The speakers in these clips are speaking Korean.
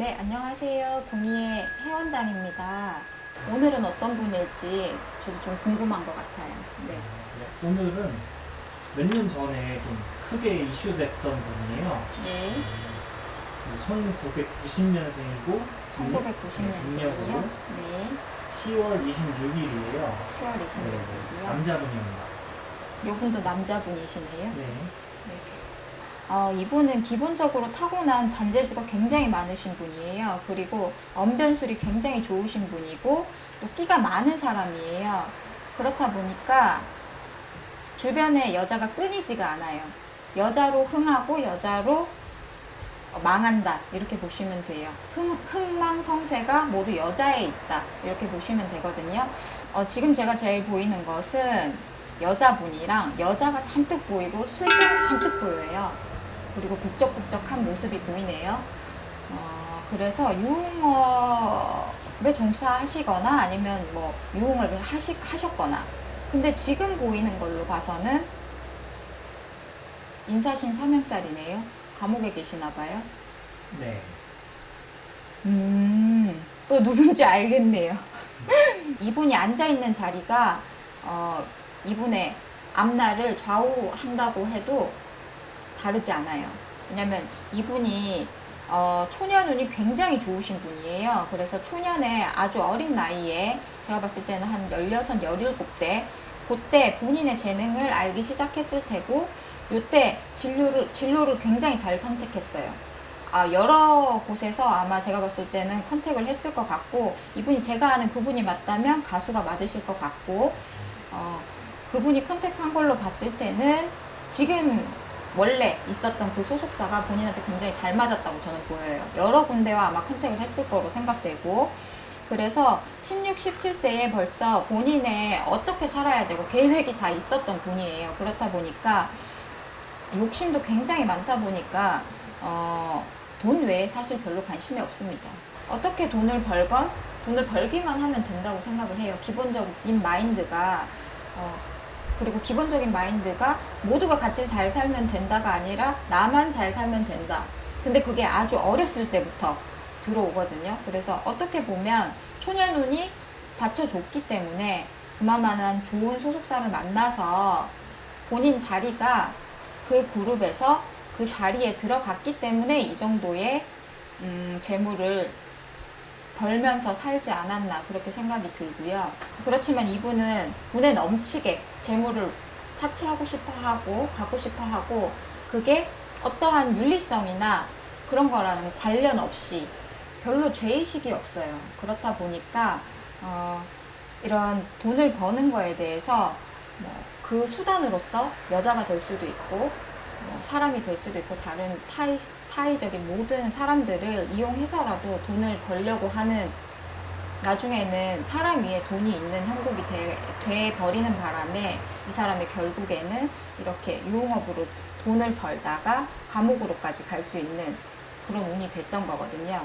네, 안녕하세요. 공예 회원단입니다. 오늘은 어떤 분일지 저도 좀 궁금한 것 같아요. 네. 네, 오늘은 몇 년 전에 좀 크게 이슈됐던 분이에요. 네. 1990년생이고 1990년생이요. 네. 10월 26일이에요. 10월 네, 26일이요. 남자분입니다. 이분도 남자분이시네요. 네. 어, 이분은 기본적으로 타고난 잔재주가 굉장히 많으신 분이에요. 그리고 언변술이 굉장히 좋으신 분이고 또 끼가 많은 사람이에요. 그렇다 보니까 주변에 여자가 끊이지가 않아요. 여자로 흥하고 여자로 어, 망한다 이렇게 보시면 돼요. 흥, 흥망성쇠가 모두 여자에 있다 이렇게 보시면 되거든요. 어, 지금 제가 제일 보이는 것은 여자분이랑 여자가 잔뜩 보이고 술자가 잔뜩 보여요. 그리고 북적북적한 모습이 보이네요. 어, 그래서 유흥업에 종사하시거나 아니면 뭐 유흥을 하시, 하셨거나 근데 지금 보이는 걸로 봐서는 인사신 삼형살이네요. 감옥에 계시나 봐요. 네. 음, 또 누군지 알겠네요. 이분이 앉아있는 자리가, 어, 이분의 앞날을 좌우한다고 해도 다르지 않아요. 왜냐면 이분이, 어, 초년운이 굉장히 좋으신 분이에요. 그래서 초년에 아주 어린 나이에 제가 봤을 때는 한 16, 17대, 그때 본인의 재능을 알기 시작했을 테고, 요때 진로를, 진로를 굉장히 잘 선택했어요. 아, 여러 곳에서 아마 제가 봤을 때는 컨택을 했을 것 같고, 이분이 제가 아는 그분이 맞다면 가수가 맞으실 것 같고, 어, 그분이 컨택한 걸로 봤을 때는 지금 원래 있었던 그 소속사가 본인한테 굉장히 잘 맞았다고 저는 보여요. 여러 군데와 아마 컨택을 했을 거로 생각되고, 그래서 16, 17세에 벌써 본인의 어떻게 살아야 되고 계획이 다 있었던 분이에요. 그렇다 보니까 욕심도 굉장히 많다 보니까 어, 돈 외에 사실 별로 관심이 없습니다. 어떻게 돈을 벌건 돈을 벌기만 하면 된다고 생각을 해요. 기본적인 마인드가 어, 그리고 기본적인 마인드가 모두가 같이 잘 살면 된다가 아니라 나만 잘 살면 된다. 근데 그게 아주 어렸을 때부터 들어오거든요. 그래서 어떻게 보면 초년운이 받쳐줬기 때문에 그만한 좋은 소속사를 만나서 본인 자리가 그 그룹에서 그 자리에 들어갔기 때문에 이 정도의 음, 재물을 벌면서 살지 않았나 그렇게 생각이 들고요. 그렇지만 이분은 분에 넘치게 재물을 착취하고 싶어 하고 갖고 싶어 하고 그게 어떠한 윤리성이나 그런 거라는 관련 없이 별로 죄의식이 없어요. 그렇다 보니까 어, 이런 돈을 버는 거에 대해서 뭐 그 수단으로서 여자가 될 수도 있고 뭐 사람이 될 수도 있고 다른 타의, 타의적인 모든 사람들을 이용해서라도 돈을 벌려고 하는 나중에는 사람 위에 돈이 있는 형국이 돼, 돼 버리는 바람에 이 사람이 결국에는 이렇게 유흥업으로 돈을 벌다가 감옥으로까지 갈 수 있는 그런 운이 됐던 거거든요.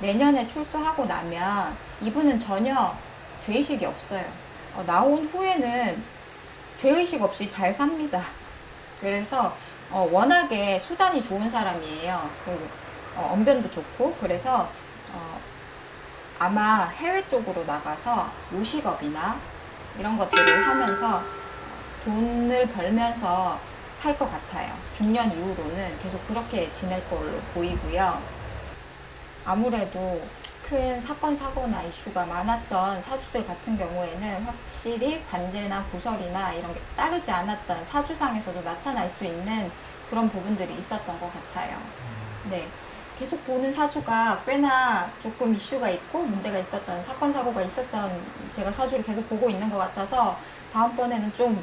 내년에 출소하고 나면 이분은 전혀 죄의식이 없어요. 어, 나온 후에는 죄의식 없이 잘 삽니다. 그래서 어, 워낙에 수단이 좋은 사람이에요. 그리고 어, 언변도 좋고 그래서 어, 아마 해외 쪽으로 나가서 요식업이나 이런 것들을 하면서 돈을 벌면서 살 것 같아요. 중년 이후로는 계속 그렇게 지낼 걸로 보이고요. 아무래도 큰 사건 사고나 이슈가 많았던 사주들 같은 경우에는 확실히 관제나 구설이나 이런 게 따르지 않았던 사주상에서도 나타날 수 있는 그런 부분들이 있었던 것 같아요. 네. 계속 보는 사주가 꽤나 조금 이슈가 있고 문제가 있었던 사건 사고가 있었던 제가 사주를 계속 보고 있는 것 같아서 다음번에는 좀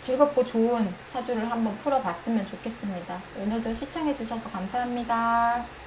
즐겁고 좋은 사주를 한번 풀어봤으면 좋겠습니다. 오늘도 시청해주셔서 감사합니다.